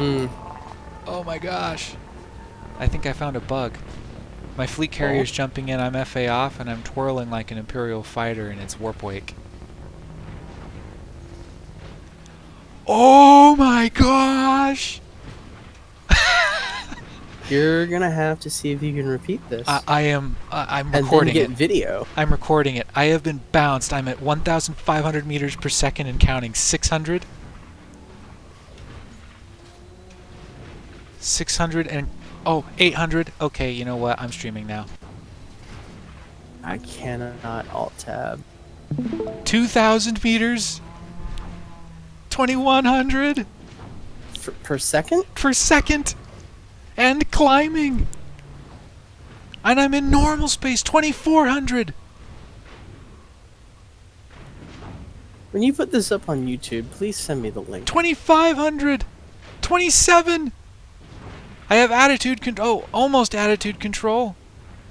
Hmm. Oh my gosh. I think I found a bug. My fleet carrier's jumping in, I'm FA off, and I'm twirling like an Imperial fighter in its warp wake. Oh my gosh! You're gonna have to see if you can repeat this. I, I am. Uh, I'm and then get it. video. I'm recording it. I have been bounced. I'm at 1,500 meters per second and counting. 600. 600 and oh 800. Okay, you know what? I'm streaming now. I cannot alt tab. 2,000 meters. 2,100 For, per second? per second, and climbing. And I'm in normal space. 2,400. When you put this up on YouTube, please send me the link. 2,500! 27! I have attitude control. Oh, almost attitude control.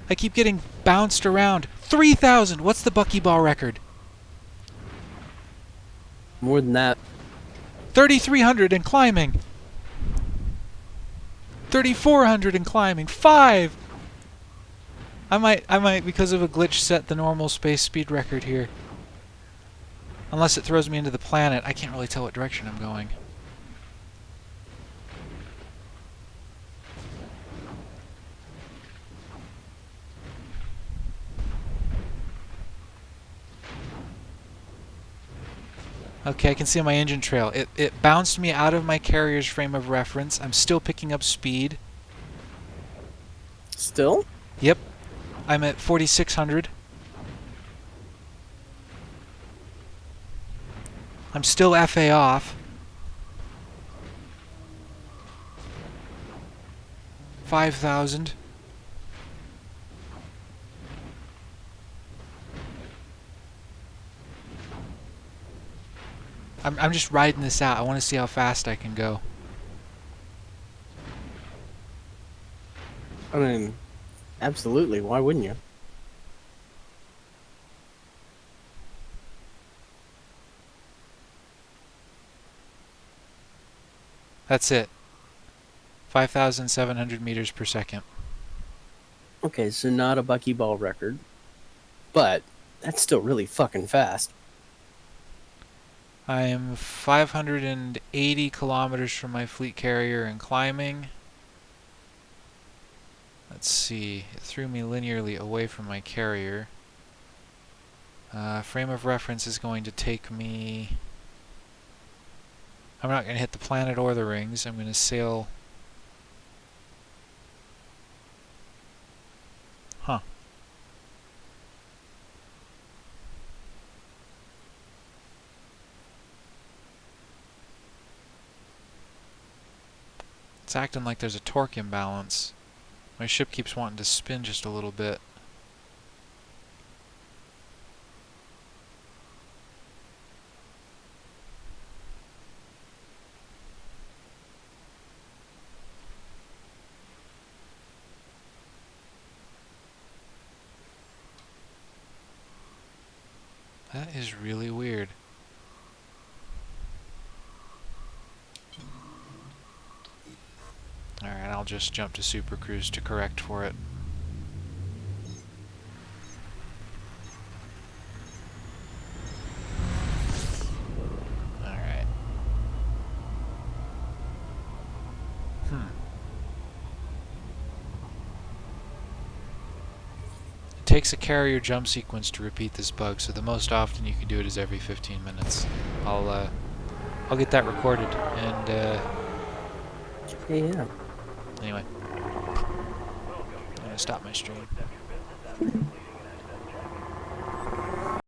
I keep getting bounced around. 3,000! What's the buckyball record? More than that. 3,300 and climbing. 3,400 and climbing. 5! I might, I might, because of a glitch, set the normal space speed record here. Unless it throws me into the planet. I can't really tell what direction I'm going. Okay, I can see on my engine trail. It, it bounced me out of my carrier's frame of reference. I'm still picking up speed. Still? Yep. I'm at 4,600. I'm still FA off. Five thousand. I'm I'm just riding this out. I want to see how fast I can go. I mean, absolutely. Why wouldn't you? That's it. 5,700 meters per second. Okay, so not a buckyball record, but that's still really fucking fast. I am 580 kilometers from my fleet carrier and climbing. Let's see, it threw me linearly away from my carrier. Uh, frame of reference is going to take me... I'm not going to hit the planet or the rings. I'm going to sail... It's acting like there's a torque imbalance. My ship keeps wanting to spin just a little bit. That is really weird. Alright, I'll just jump to Super Cruise to correct for it. Alright. Hmm. It takes a carrier jump sequence to repeat this bug, so the most often you can do it is every 15 minutes. I'll, uh, I'll get that recorded, and, uh, Yeah. Anyway, I'm gonna stop my stream.